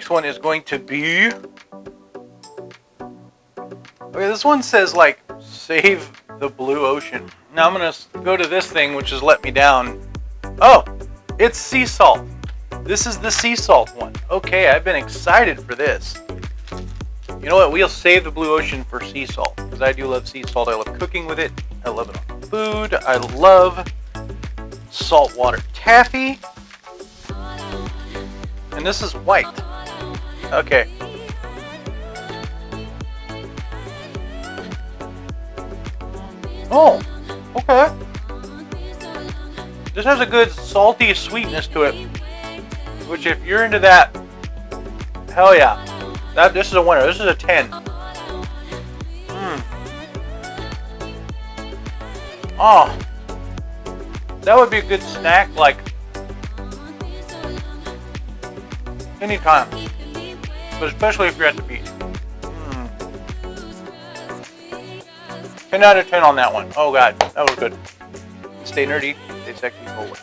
next one is going to be. Okay, this one says like save the blue ocean. Now I'm gonna go to this thing, which has let me down. Oh, it's sea salt. This is the sea salt one. Okay, I've been excited for this. You know what? We'll save the blue ocean for sea salt because I do love sea salt. I love cooking with it. I love it on food. I love saltwater taffy. And this is white. Okay. Oh, okay. This has a good salty sweetness to it. Which if you're into that, hell yeah. That this is a winner. This is a 10. Mm. Oh. That would be a good snack like anytime. But especially if you're at the beach. Mm. 10 out of 10 on that one. Oh god, that was good. Stay nerdy, stay sexy always.